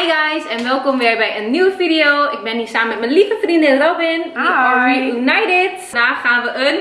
Hi guys en welkom weer bij een nieuwe video. Ik ben hier samen met mijn lieve vriendin Robin. We are reunited. Vandaag gaan we een...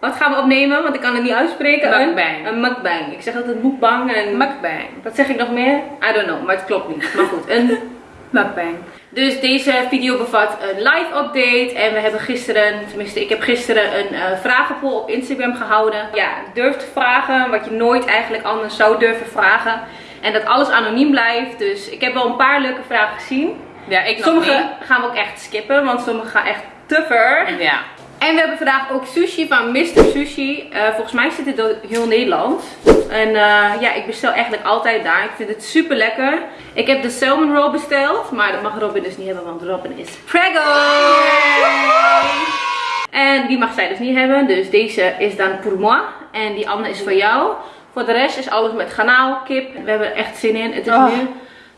Wat gaan we opnemen? Want ik kan het niet uitspreken. Mukbang. Een, een mukbang. Ik zeg altijd mukbang en... Mukbang. Wat zeg ik nog meer? I don't know, maar het klopt niet. Maar goed, een Mukbang. Dus deze video bevat een live update. En we hebben gisteren, tenminste ik heb gisteren een uh, vragenpoll op Instagram gehouden. Ja, durf te vragen wat je nooit eigenlijk anders zou durven vragen. En dat alles anoniem blijft. Dus ik heb wel een paar leuke vragen gezien. Ja, ik Sommige niet. gaan we ook echt skippen, want sommige gaan echt te ver. Ja. En we hebben vandaag ook sushi van Mr. Sushi. Uh, volgens mij zit dit door heel Nederland. En uh, ja, ik bestel eigenlijk altijd daar. Ik vind het super lekker. Ik heb de salmon roll besteld. Maar dat mag Robin dus niet hebben, want Robin is preggo. En die mag zij dus niet hebben. Dus deze is dan pour moi. En die andere is voor jou. Voor de rest is alles met garnaal, kip. We hebben er echt zin in. Het is Oh. nu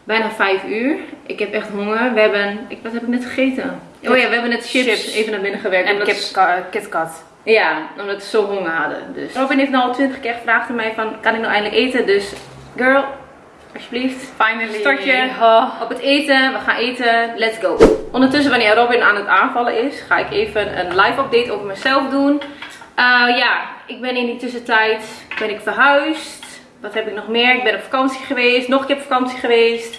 bijna 5 uur. Ik heb echt honger. We hebben, ik, wat heb ik net gegeten? Oh ja, we hebben net chips, Chips. even naar binnen gewerkt. En omdat- kip, KitKat. ja, omdat we zo honger hadden. Dus Robin heeft nou al 20 keer gevraagd aan mij van, kan ik nou eindelijk eten? Dus, girl, alsjeblieft. Finally. Start je Oh. op het eten. We gaan eten. Let's go. Ondertussen, wanneer Robin aan het aanvallen is, ga ik even een live update over mezelf doen. Uh, ja, ik ben in die tussentijd ben ik verhuisd. Wat heb ik nog meer? Ik ben op vakantie geweest. Nog een keer op vakantie geweest.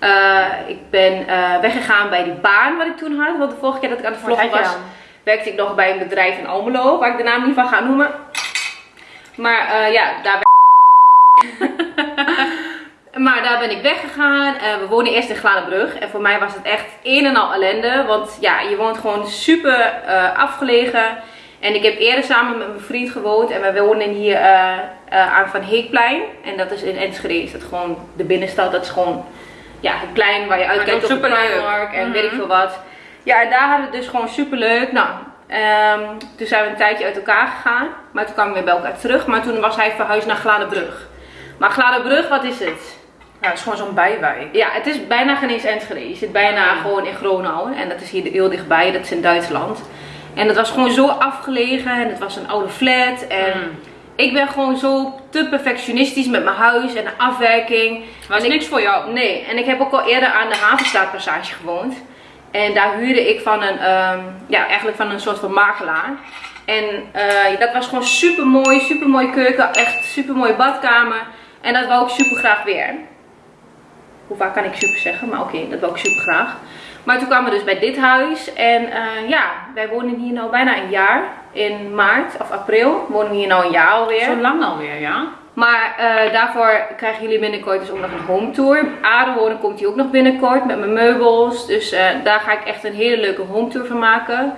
Uh, ik ben uh, weggegaan bij die baan wat ik toen had. Want de vorige keer dat ik aan het Wat vloggen was, werkte ik nog bij een bedrijf in Almelo. Waar ik de naam niet van ga noemen. Maar ja, daar Maar daar ben ik weggegaan. Uh, we wonen eerst in Glanenbrug. En voor mij was het echt een en al ellende. Want ja, je woont gewoon super uh, afgelegen. En ik heb eerder samen met mijn vriend gewoond. En wij wonen hier uh, aan Van Heekplein. En dat is in Enschede. Is dat gewoon de binnenstad. Dat is gewoon ja, het plein waar je uitkijkt op de Primark. En mm -hmm. weet ik veel wat. Ja, en daar hadden we dus gewoon super leuk. Nou, um, toen zijn we een tijdje uit elkaar gegaan. Maar toen kwamen we weer bij elkaar terug. Maar toen was hij verhuisd naar Glanenbrug. Maar Glanenbrug, wat is het? Ja, het is gewoon zo'n bijwijk. Ja, het is bijna geen eens Enschede. Je zit bijna gewoon in Gronau. En dat is hier heel dichtbij. Dat is in Duitsland. En het was gewoon zo afgelegen. En het was een oude flat. En Mm. ik ben gewoon zo te perfectionistisch met mijn huis en de afwerking. Was niks voor jou? Nee. En ik heb ook al eerder aan de Havenstraatpassage gewoond. En daar huurde ik van een, um, ja, eigenlijk van een soort van makelaar. En uh, dat was gewoon super mooi, super mooie keuken, echt super mooie badkamer. En dat wou ik super graag weer. Hoe vaak kan ik super zeggen, maar oké, okay, dat wou ik super graag. Maar toen kwamen we dus bij dit huis. En uh, ja, wij wonen hier nu bijna een jaar. In maart of april wonen we hier nu een jaar alweer. Zo lang alweer, ja. Maar uh, daarvoor krijgen jullie binnenkort dus ook nog een home tour. Aardewonen komt hier ook nog binnenkort met mijn meubels. Dus uh, daar ga ik echt een hele leuke home tour van maken.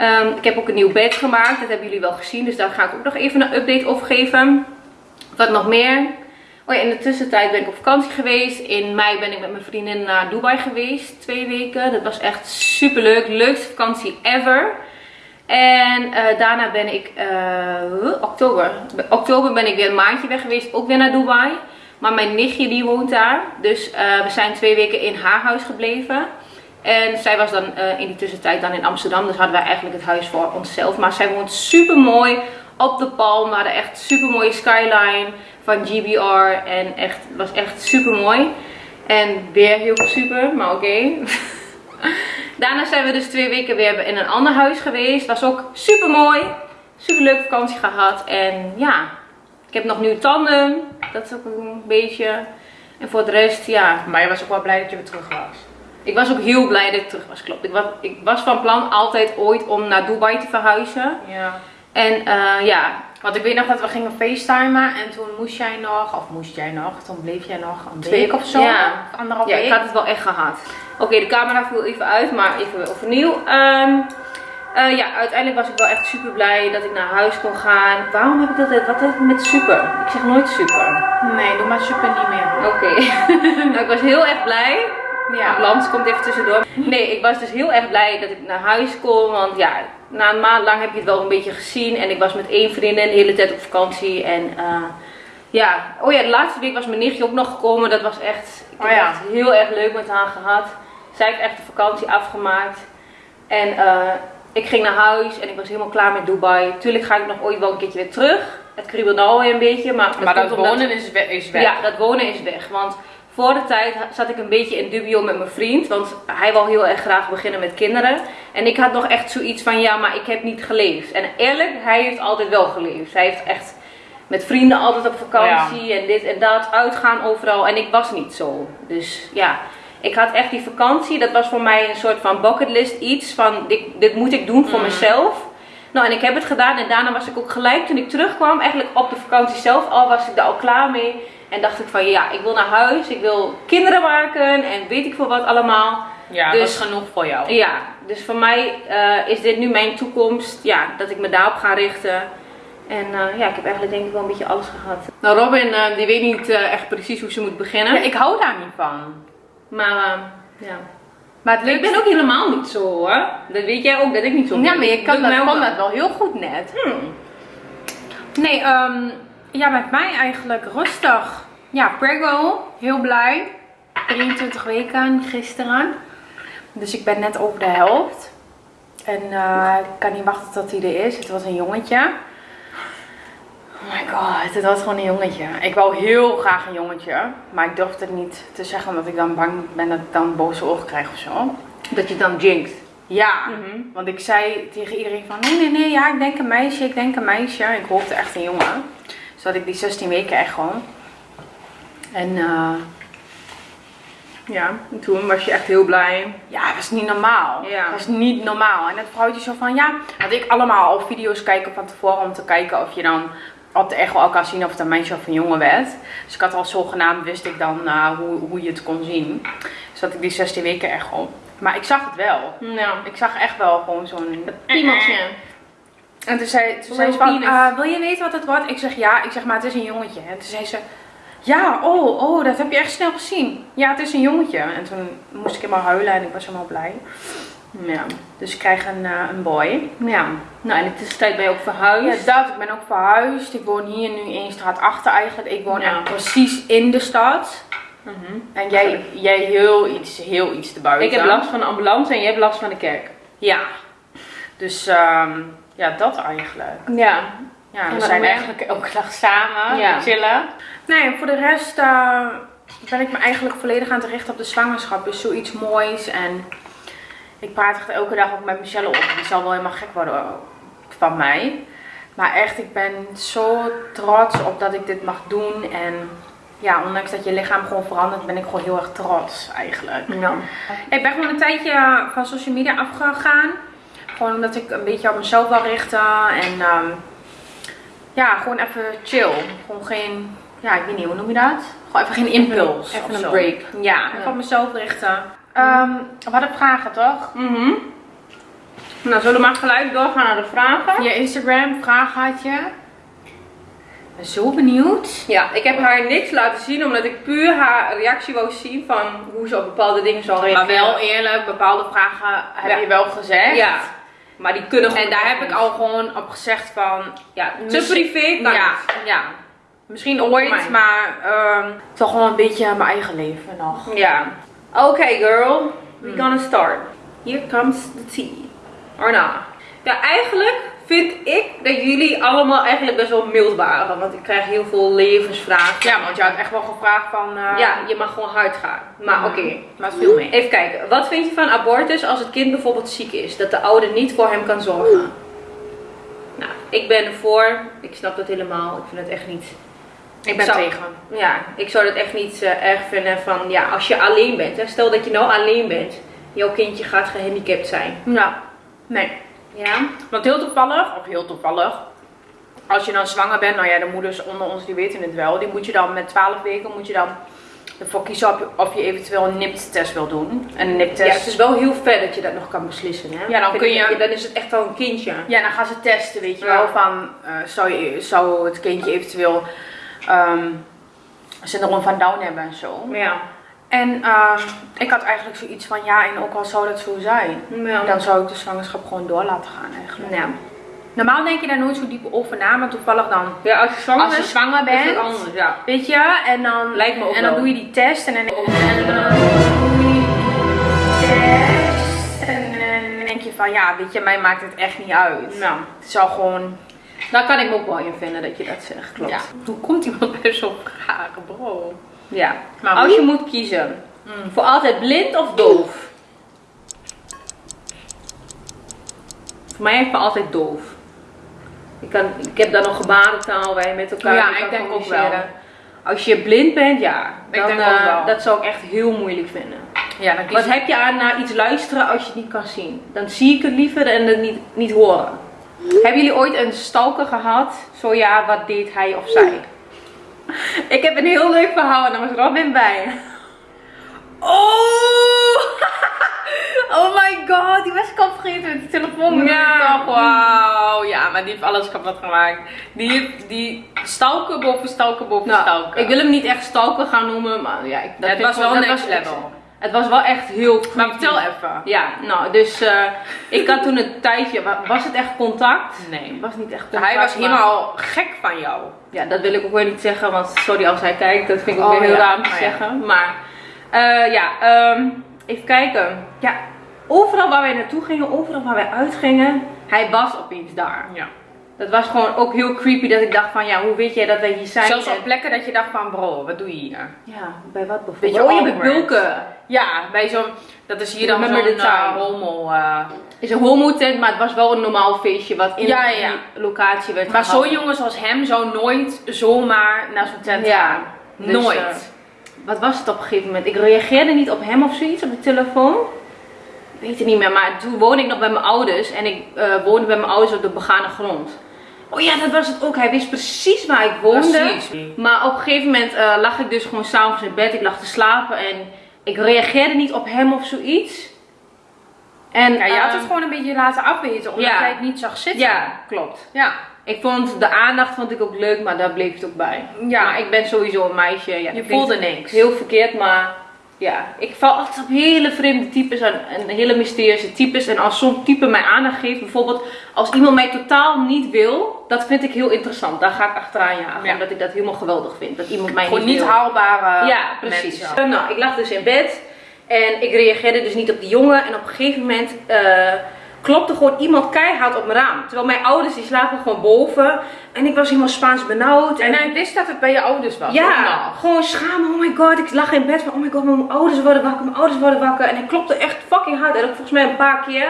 Um, ik heb ook een nieuw bed gemaakt. Dat hebben jullie wel gezien. Dus daar ga ik ook nog even een update over geven. Wat nog meer? Oh in de tussentijd ben ik op vakantie geweest. In mei ben ik met mijn vriendin naar Dubai geweest. Twee weken. Dat was echt super leuk. Leukste vakantie ever. En uh, daarna ben ik, uh, oktober, oktober ben ik weer een maandje weg geweest, ook weer naar Dubai. Maar mijn nichtje die woont daar, dus uh, we zijn twee weken in haar huis gebleven. En zij was dan in die tussentijd dan in Amsterdam, dus hadden wij eigenlijk het huis voor onszelf. Maar zij woont super mooi op de Palm, we hadden echt super mooie skyline van GBR en echt, was echt super mooi. En weer heel super, maar oké. Okay. Daarna zijn we dus twee weken weer in een ander huis geweest. Was ook super mooi. Super leuke vakantie gehad. En ja, ik heb nog nu tanden. Dat is ook een beetje. En voor de rest, ja. Maar je was ook wel blij dat je weer terug was. Ik was ook heel blij dat ik terug was, klopt. Ik was, ik was van plan altijd ooit om naar Dubai te verhuizen. Ja. En uh, ja. Want ik weet nog dat we gingen facetimen en toen moest jij nog, of moest jij nog, toen bleef jij nog een Twee, week of zo. Ja, of anderhalf ja week. ik had het wel echt gehad. Oké, okay, de camera viel even uit, maar even overnieuw. Um, uh, ja, uiteindelijk was ik wel echt super blij dat ik naar huis kon gaan. Waarom heb ik dat? Wat heb ik met super? Ik zeg nooit super. Nee, doe maar super niet meer. Oké. Okay. nou, ik was heel erg blij. Ja, Lans komt even tussendoor. Nee, ik was dus heel erg blij dat ik naar huis kon. Want ja, na een maand lang heb je het wel een beetje gezien. En ik was met één vriendin de hele tijd op vakantie. En uh, ja, oh ja, de laatste week was mijn nichtje ook nog gekomen. Dat was echt, ik heb oh ja. echt heel erg leuk met haar gehad. Zij heeft echt de vakantie afgemaakt. En uh, ik ging naar huis en ik was helemaal klaar met Dubai. Tuurlijk ga ik nog ooit wel een keertje weer terug. Het kriebelt nou alweer een beetje. Maar dat, maar dat omdat- wonen is, is weg. Ja, dat wonen is weg. Want voor de tijd zat ik een beetje in dubio met mijn vriend. Want hij wil heel erg graag beginnen met kinderen. En ik had nog echt zoiets van, ja, maar ik heb niet geleefd. En eerlijk, hij heeft altijd wel geleefd. Hij heeft echt met vrienden altijd op vakantie en dit en dat, uitgaan overal. En ik was niet zo. Dus ja, ik had echt die vakantie. Dat was voor mij een soort van bucketlist iets van, dit, dit moet ik doen voor Mm. mezelf. Nou, en ik heb het gedaan en daarna was ik ook gelijk toen ik terugkwam, eigenlijk op de vakantie zelf al, was ik daar al klaar mee. En dacht ik van, ja, ik wil naar huis, ik wil kinderen maken en weet ik veel wat allemaal. Ja, Dus- dat is genoeg voor jou. Ja, dus voor mij eh, is dit nu mijn toekomst, ja, dat ik me daarop ga richten. En eh, ja, ik heb eigenlijk denk ik wel een beetje alles gehad. Nou, Robin, eh, die weet niet echt precies hoe ze moet beginnen. Ja, ik hou daar niet van. Maar eh, ja. Maar het Ik ben ook helemaal niet zo hoor. Dat weet jij ook, dat ik niet zo ben. Ja, maar je kan dat, kan dat wel heel goed net. Hmm. Nee, ehm, ja, met mij eigenlijk rustig. Ja, prego, heel blij. 23 weken gisteren. Dus ik ben net over de helft. En eh, ik kan niet wachten tot hij er is. Het was een jongetje. Oh my god, het was gewoon een jongetje. Ik wou heel graag een jongetje. Maar ik durfde het niet te zeggen omdat ik dan bang ben dat ik dan boze ogen krijg of zo. Dat je dan jinxt. Ja, Mhm. want ik zei tegen iedereen van nee, nee, nee, ja, ik denk een meisje, ik denk een meisje. Ik hoopte echt een jongen. Dus had ik die 16 weken echt gewoon. En eh, Ja, en toen was je echt heel blij. ja, het was niet normaal. Ja. Het was niet normaal. En dat vrouwtje zo van ja, had ik allemaal al video's kijken van tevoren om te kijken of je dan op de echo al kan zien of het een meisje of een jongen werd. Dus ik had al zogenaamd, wist ik dan eh, hoe, hoe je het kon zien. Dus had ik die 16 weken echo. Maar ik zag het wel. Nou, Ik zag echt wel gewoon zo'n piemeltje. En toen zei, toen zei ze van, eh, wil je weten wat het wordt? Ik zeg ja. Ik zeg, maar het is een jongetje. En toen zei ze, ja, oh, oh, dat heb je echt snel gezien. Ja, het is een jongetje. En toen moest ik helemaal huilen en ik was helemaal blij. Ja. Dus ik krijg een, eh, een boy. ja. Nou, in de tussentijd ben je ook verhuisd. Ja, dat. Ik ben ook verhuisd. Ik woon hier nu één straat achter eigenlijk. Ik woon Ja. echt precies in de stad. Mhm. En jij, jij heel iets, heel iets te buiten. Ik heb last van de ambulance en jij hebt last van de kerk. Ja. Dus ehm, ja, dat eigenlijk. Ja. Ja, we zijn eigenlijk elke dag samen Ja. chillen. Nee, voor de rest eh, ben ik me eigenlijk volledig aan het richten op de zwangerschap. Dus zoiets moois. En ik praat echt elke dag ook met Michelle op. Die zal wel helemaal gek worden van mij. Maar echt, ik ben zo trots op dat ik dit mag doen. En ja, ondanks dat je lichaam gewoon verandert, ben ik gewoon heel erg trots eigenlijk. Ja. Ik ben gewoon een tijdje van social media afgegaan. Gewoon omdat ik een beetje op mezelf wil richten. En ehm, ja, gewoon even chill. Gewoon geen, ja, ik weet niet, hoe noem je dat? Gewoon even geen impuls. Even een break. Ja, even Ja. op mezelf richten. Ehm we hadden vragen toch? Mhm. Nou, zullen we maar gelijk doorgaan naar de vragen? Via Instagram, vragen had je. Ik ben zo benieuwd. Ja, ik heb haar niks laten zien omdat ik puur haar reactie wou zien van hoe ze op bepaalde dingen zal Maar reageren. wel eerlijk, bepaalde vragen heb Ja. je wel gezegd. Ja, maar die kunnen gewoon En daar heb ik al gewoon op gezegd van, Ja, te privé kan ja, het. ja. Misschien ooit, maar ehm toch gewoon een beetje mijn eigen leven nog. Ja. Oké girl, we Hmm. gonna start. Here comes the tea. Or not. Ja, eigenlijk vind ik dat jullie allemaal eigenlijk best wel mild waren. Want ik krijg heel veel levensvragen. Ja, want je had echt wel gevraagd van... eh, Ja, je mag gewoon hard gaan. Maar oké. Maar het viel mee. Even kijken, wat vind je van abortus als het kind bijvoorbeeld ziek is? Dat de ouder niet voor hem kan zorgen? Nou, ik ben ervoor. Ik snap dat helemaal. Ik vind het echt niet. Ik ben Zou- tegen. Ja, ik zou het echt niet eh, erg vinden van ja, als je alleen bent. Hè, stel dat je nou alleen bent. Jouw kindje gaat gehandicapt zijn. Ja. Nee. Ja? Want heel toevallig, of heel toevallig... Als je dan zwanger bent, nou ja, de moeders onder ons die weten het wel. Die moet je dan met 12 weken moet je dan ervoor kiezen of je, of je eventueel een NIPT-test wil doen. En een Ja, NIPT-test... het is wel heel ver dat je dat nog kan beslissen. Hè? Ja, dan kun je- Dan is het echt wel een kindje. Ja, dan gaan ze testen, weet je Ja. wel, van eh, zou, je, zou het kindje eventueel ehm syndroom van Down hebben en zo. Ja. En ehm, ik had eigenlijk zoiets van, ja, en ook al zou dat zo zijn, Ja. dan zou ik de zwangerschap gewoon door laten gaan eigenlijk. ja. Normaal denk je daar nooit zo diep over na, maar toevallig dan, ja, als je zwanger als je bent, zwanger is het bent, anders. Ja. weet je, en dan, Lijkt me ook en dan wel. doe je die test en dan, en dan doe je die test en dan denk je van, ja, weet je, mij maakt het echt niet uit. Nou, Het is al gewoon daar kan ik me ook wel in vinden dat je dat zegt. Klopt. Ja. Hoe komt iemand bij zo'n vragen, bro? Ja. Maar Als je moet kiezen. Mm. Voor altijd blind of doof? Voor mij voor altijd doof. Ik, kan, ik heb dan nog gebarentaal waar je met elkaar Ja, kan ik denk ook wel. Als je blind bent, ja. Ik Dan, denk eh, ook wel. Dat zou ik echt heel moeilijk vinden. Ja, dan Wat heb je aan naar iets luisteren als je het niet kan zien? Dan zie ik het liever en het niet, niet horen. Hebben jullie ooit een stalker gehad? Zo ja, wat deed hij of zij? Ik heb een heel leuk verhaal en daar was Robin bij. Oh! Oh my god, die was ik al vergeten met die telefoon. Ja. Wauw. Ja, maar die heeft alles kapot gemaakt. Die heeft die stalker boven stalker boven Nou, stalker. ik wil hem niet echt stalker gaan noemen, maar ja, ik, dat het was wel dat next level. Het was wel echt heel Maar creepy. vertel even. Ja, nou, dus eh, ik had toen een tijdje, wa- was het echt contact? Nee. Het was niet echt contact. Hij was maar- helemaal gek van jou. Ja, dat wil ik ook weer niet zeggen, want sorry als hij kijkt, dat vind ik ook Oh, weer heel ja. raar om te Oh, ja. zeggen. Maar eh, ja, ehm, even kijken. Ja, overal waar wij naartoe gingen, overal waar wij uitgingen, hij was opeens daar. Ja. Dat was gewoon ook heel creepy dat ik dacht van, ja, hoe weet jij dat wij hier zijn? Zelfs op plekken dat je dacht van bro, wat doe je hier? Ja, bij wat bijvoorbeeld? Beetje oh, je bent bulken. Ja, bij zo'n, dat is hier dan zo'n uh, homo. uh, is een homo tent, maar het was wel een normaal feestje wat in Ja, ja. die locatie werd maar zo'n jongen zoals hem zou nooit zomaar naar zo'n tent Ja, gaan. dus, nooit. eh, Wat was het op een gegeven moment? Ik reageerde niet op hem of zoiets op de telefoon. Ik weet het niet meer, maar toen woonde ik nog bij mijn ouders. En ik eh, woonde bij mijn ouders op de begane grond. Oh ja, dat was het ook. Hij wist precies waar ik woonde. Precies. Maar op een gegeven moment eh, lag ik dus gewoon s'avonds in bed. Ik lag te slapen en ik reageerde niet op hem of zoiets. En, Ja, je had eh, het gewoon een beetje laten afweten, omdat ja. jij het niet zag zitten. Ja, klopt. Ja. Ik vond de aandacht vond ik ook leuk, maar daar bleef het ook bij. Ja. Maar ik ben sowieso een meisje. Ja, Je voelde niks. Heel verkeerd, maar ja. Ik val altijd op hele vreemde types en, en hele mysterieuze types. En als zo'n type mij aandacht geeft, bijvoorbeeld als iemand mij totaal niet wil, dat vind ik heel interessant. Daar ga ik achteraan jagen, Ja. omdat ik dat helemaal geweldig vind. Dat iemand mij Gewoon niet niet haalbare Ja, precies. mensen. Nou, ik lag dus in bed en ik reageerde dus niet op die jongen. En op een gegeven moment eh, klopte gewoon iemand keihard op mijn raam. Terwijl mijn ouders die slapen gewoon boven. En ik was helemaal Spaans benauwd. En hij wist dat het bij je ouders was. ja, gewoon schamen. Oh my god, ik lag in bed van, oh my god, mijn ouders worden wakker, mijn ouders worden wakker. En hij klopte echt fucking hard. En ook volgens mij een paar keer.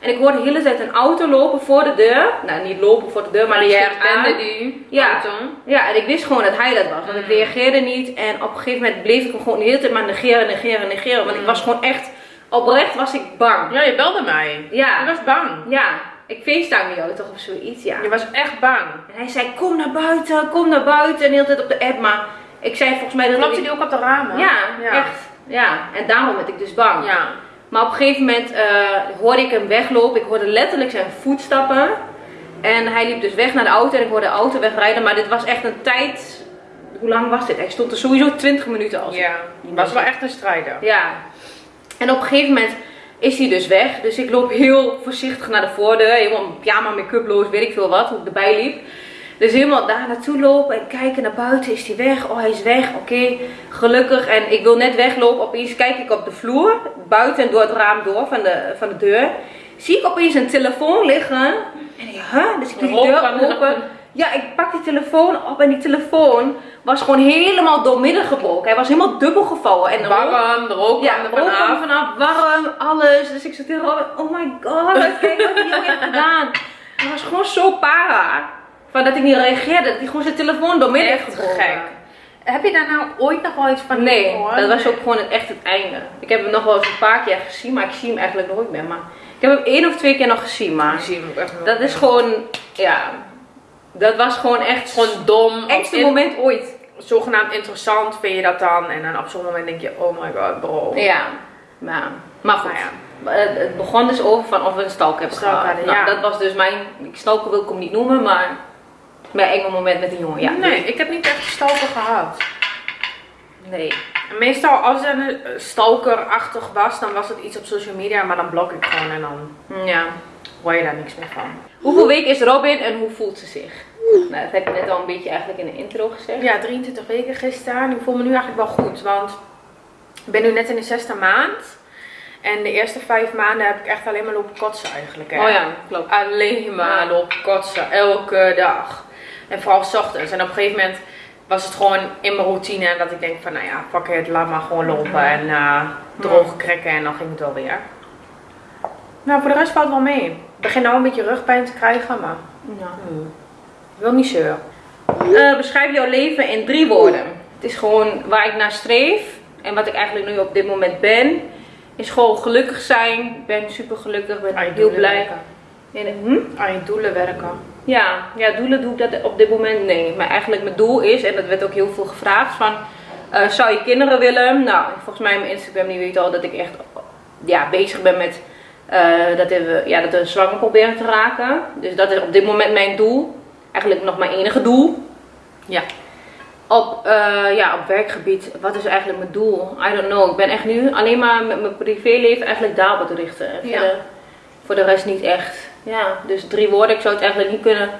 En ik hoorde de hele tijd een auto lopen voor de deur. Nou, niet lopen voor de deur, maar die herkende die Ja. auto. Ja, en ik wist gewoon dat hij dat was. Want ik Mm. reageerde niet. En op een gegeven moment bleef ik hem gewoon de hele tijd maar negeren, negeren, negeren. Want ik Mm. was gewoon echt, oprecht was ik bang. Ja, je belde mij. Ja. Je was bang. Ja, ik facetime jou toch of zoiets, ja. Je was echt bang. En hij zei, kom naar buiten, kom naar buiten. En de hele tijd op de app, maar ik zei volgens mij dat Klopte ik... die ook op de ramen? Ja, ja. echt. Ja, en daarom werd ik dus bang. Ja. Maar op een gegeven moment eh, hoorde ik hem weglopen. Ik hoorde letterlijk zijn voetstappen. En hij liep dus weg naar de auto en ik hoorde de auto wegrijden. Maar dit was echt een tijd... Hoe lang was dit? Hij stond er sowieso 20 minuten als. Ja. Was wel echt een strijder. Ja. En op een gegeven moment is hij dus weg. Dus ik loop heel voorzichtig naar de voordeur. Helemaal pyjama, make-uploos, weet ik veel wat. Hoe ik erbij liep. Dus helemaal daar naartoe lopen en kijken naar buiten. Is hij weg? Oh, hij is weg. Oké, gelukkig. En ik wil net weglopen. Opeens kijk ik op de vloer. Buiten en door het raam door van de, van de deur. Zie ik opeens een telefoon liggen. En ik, huh? Dus ik doe die deur open. Ja, ik pak die telefoon op en die telefoon was gewoon helemaal doormidden gebroken. Hij was helemaal dubbel gevouwen. En Warm, de rook ja, er vanaf. vanaf, warm, alles. Dus ik zat tegen oh my god, kijk wat hij heeft gedaan. Hij was gewoon zo para. Van dat ik niet reageerde, dat hij gewoon zijn telefoon door midden heeft Echt gebroken. gek. Heb je daar nou ooit nog wel iets van Nee, gehoord? dat was ook gewoon het, echt het einde. Ik heb hem nog wel eens een paar keer gezien, maar ik zie hem eigenlijk nooit meer. Maar ik heb hem één of twee keer nog gezien, maar Ik zie hem ook echt dat is gewoon, ja, dat was gewoon echt gewoon dom. engste moment ooit. Zogenaamd interessant vind je dat dan. En dan op zo'n moment denk je, oh my god bro. Ja, maar, maar goed. Nou ja. Het, begon dus over van of we een stalk hebben Stalk gehad. Nou, ja. Dat was dus mijn, ik stalker wil ik hem niet noemen, maar mijn enge moment met een jongen. Ja, nee, ik heb niet echt stalker gehad. nee. Meestal als er een eh, stalkerachtig was, dan was het iets op social media, maar dan blok ik gewoon en dan Ja. hoor je daar niks meer van. Hoeveel weken is Robin en hoe voelt ze zich? Nou, dat heb ik net al een beetje eigenlijk in de intro gezegd. Ja, 23 weken gisteren. Ik voel me nu eigenlijk wel goed, want ik ben nu net in de zesde maand. En de eerste vijf maanden heb ik echt alleen maar lopen kotsen eigenlijk. Hè. Oh ja, klopt. Alleen maar lopen kotsen, elke dag. En vooral 's ochtends. En op een gegeven moment was het gewoon in mijn routine. En dat ik denk van, nou ja, pak het, laat maar gewoon lopen. En uh, droge krekken en dan ging het wel weer. Nou, voor de rest valt het wel mee. Ik begin nou een beetje rugpijn te krijgen, maar Ja. hmm, wil niet zeuren. Eh, beschrijf jouw leven in drie woorden. Het is gewoon waar ik naar streef. En wat ik eigenlijk nu op dit moment ben. Is gewoon gelukkig zijn. Ik ben super gelukkig. ben Aan je heel blij. werken. En, hm? Aan je doelen werken. Ja, ja, doelen doe ik dat op dit moment nee. Maar eigenlijk mijn doel is, en dat werd ook heel veel gevraagd, van eh, zou je kinderen willen? Nou, volgens mij mijn Instagram die weet al dat ik echt ja, bezig ben met eh, dat, we, ja, dat we zwanger proberen te raken. Dus dat is op dit moment mijn doel. Eigenlijk nog mijn enige doel. Ja. Op, eh, ja, op werkgebied, wat is eigenlijk mijn doel? I don't know. Ik ben echt nu alleen maar met mijn privéleven eigenlijk daarop te richten. En Ja. verder voor de rest niet echt. Ja, dus drie woorden. Ik zou het eigenlijk niet kunnen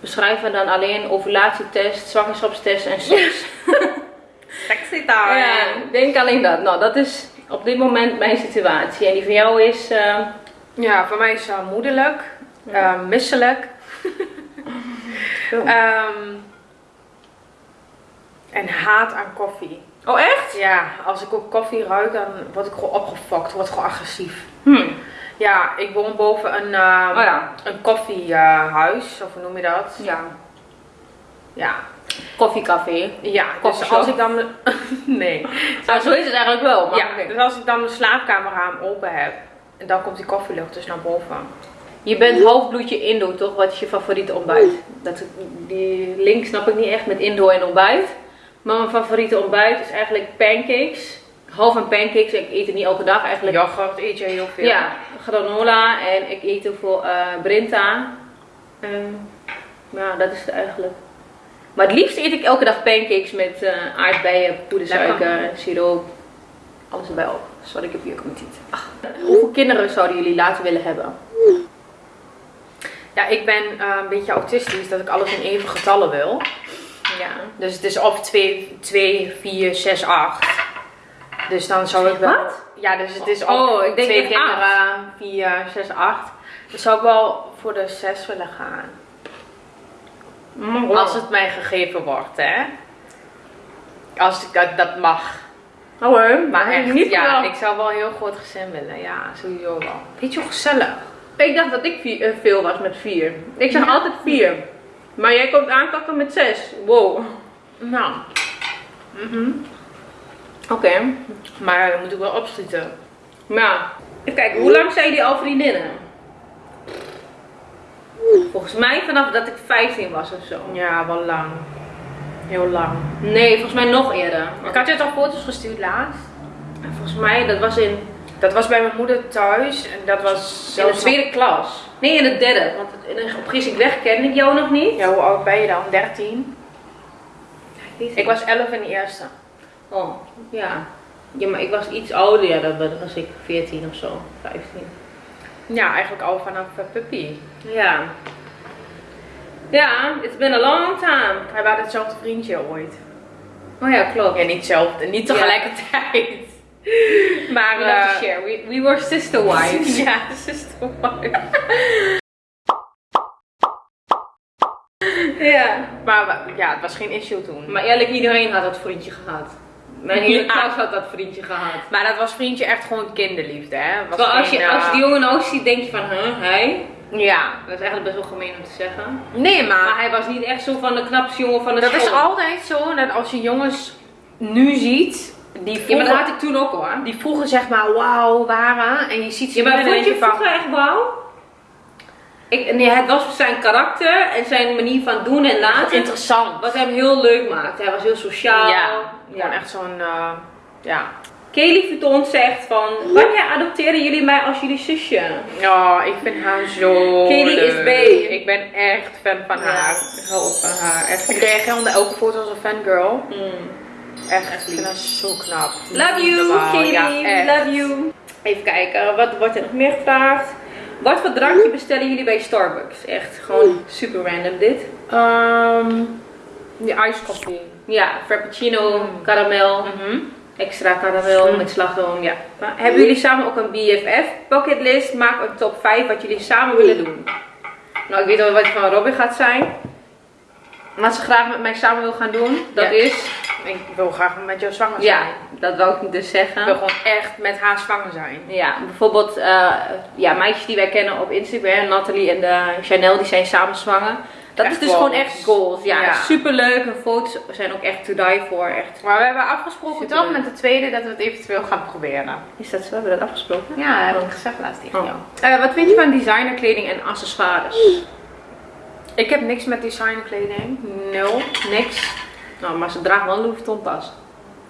beschrijven dan alleen ovulatietest, zwangerschapstest en seks. Sexy time. ja, denk alleen dat. Nou, dat is op dit moment mijn situatie. En die van jou is... eh, Ja, voor mij is moederlijk, eh, misselijk. Ehm, en haat aan koffie. Oh, echt? Ja, als ik ook koffie ruik, dan word ik gewoon opgefokt, word gewoon agressief. Hm. Ja, ik woon boven een, eh, Oh ja. een koffiehuis, of hoe noem je dat? Ja. Ja, Koffiecafé. ja dus als ik dan... nee. Nou, zo is het eigenlijk wel. Maar Ja, dus als ik dan mijn slaapkamerraam open heb, en dan komt die koffielucht dus naar boven. Je bent half bloedje Indo, toch? Wat is je favoriete ontbijt? Dat, die link snap ik niet echt met Indo en ontbijt. Maar mijn favoriete ontbijt is eigenlijk pancakes. Half aan pancakes. Ik eet het niet elke dag eigenlijk. Yoghurt eet je heel veel. Ja, granola en ik eet heel veel eh Brinta. Ehm, ja, dat is het eigenlijk. Maar het liefst eet ik elke dag pancakes met eh, aardbeien, poedersuiker, siroop. Alles erbij op. Sorry, ik heb hier ook niet. Hoeveel kinderen zouden jullie later willen hebben? Ja, ik ben eh, een beetje autistisch, dat ik alles in even getallen wil. Ja. Dus het is of 2, 2 4, 6, 8. Dus dan zou ik wel... Wat? Ja, dus het is of Oh, ik denk twee echt kinderen, 4, 6, 8. Dus zou ik wel voor de 6 willen gaan. Mm, Als het mij gegeven wordt, hè. Als ik dat, dat mag. Oh, hoor. Maar echt, niet ja, wel. ik zou wel een heel groot gezin willen. Ja, sowieso wel. Weet je hoe gezellig? Ik dacht dat ik vier, eh, veel was met vier. Ik zeg Ja. altijd vier. Maar jij komt aankakken met zes. Wow. Nou. Mhm. Oké. Maar dan moet ik wel opschieten. Nou, even kijken. Hoe lang zijn jullie al vriendinnen? Volgens mij vanaf dat ik 15 was of zo. Ja, wel lang. Heel lang. Nee, volgens mij nog eerder. Ik had je toch foto's gestuurd laatst? Volgens mij, dat was in, Dat was bij mijn moeder thuis en dat was in de tweede klas. Nee, in de derde. Want op Gies ik weg kende ik jou nog niet. Ja, hoe oud ben je dan? 13? weet het Ik was 11 in de eerste. Oh, ja. Ja, maar ik was iets ouder. Ja, dat was ik 14 of zo. 15. Ja, eigenlijk al vanaf puppy. Ja. Ja, it's been a long time. Wij waren hetzelfde vriendje ooit. Oh ja, klopt. Ja, niet hetzelfde, niet tegelijkertijd. Maar, We eh, share. We, we were sister wives. ja, sister wife. ja. Maar ja, het was geen issue toen. Maar eerlijk, iedereen had dat vriendje gehad. Mijn hele klas had dat vriendje gehad. Maar dat was vriendje echt gewoon kinderliefde, hè? Was als je, als eh, die jongen nou ziet, denk je van, huh, hij? Ja. Dat is eigenlijk best wel gemeen om te zeggen. Nee, maar, Maar hij was niet echt zo van de knapste jongen van de dat is school. altijd zo dat als je jongens nu ziet, die Ja, vroeger, maar dat had ik toen ook hoor. die vroeger zeg maar wauw waren en je ziet ze Ja, maar vond je vroeger echt wauw? Ik, nee, het was zijn karakter en zijn manier van doen en laten. interessant. Wat hem heel leuk maakte. Hij was heel sociaal. Ja, echt zo'n, eh, ja. Kelly Vuitton zegt van, wanneer adopteren jullie mij als jullie zusje? Ja, ik vind haar zo Kelly is bae. Ik ben echt fan van Ja, haar. ik hou van haar. Echt. Ik reageer onder elke foto als een fangirl. Mm. Echt, Echt ik lief. vind haar zo knap. Love you. Ja, echt. Love you. Even kijken, wat wordt er nog meer gevraagd? Wat voor drankje bestellen jullie bij Starbucks? Echt gewoon super random dit. Ehm, die ijskoffie. Ja, frappuccino, karamel, Mhm. extra karamel Mm. met slagroom. Ja. Maar hebben jullie samen ook een BFF bucketlist? Maak een top 5 wat jullie samen willen doen. Nou, ik weet al wat van Robin gaat zijn. wat ze graag met mij samen wil gaan doen, dat Ja. is... Ik wil graag met jou zwanger Ja, zijn. dat wou ik dus Ik wil zeggen. gewoon echt met haar zwanger zijn. Ja, bijvoorbeeld eh, ja, meisjes die wij kennen op Instagram, Nathalie en de Chanel, die zijn samen zwanger. Dat Echt is dus goals. gewoon echt goals. Ja, Ja. superleuk. En foto's zijn ook echt to die for. Echt. Maar we hebben afgesproken Superleuk. toch met de tweede dat we het eventueel gaan proberen. Is dat zo? Hebben we dat afgesproken? Ja, heb ik gezegd laatst tegen Oh. jou. Eh, wat vind je van designerkleding en accessoires? Ik heb niks met designkleding. Nul. Niks. Nou, maar ze draagt wel een Louis Vuitton tas.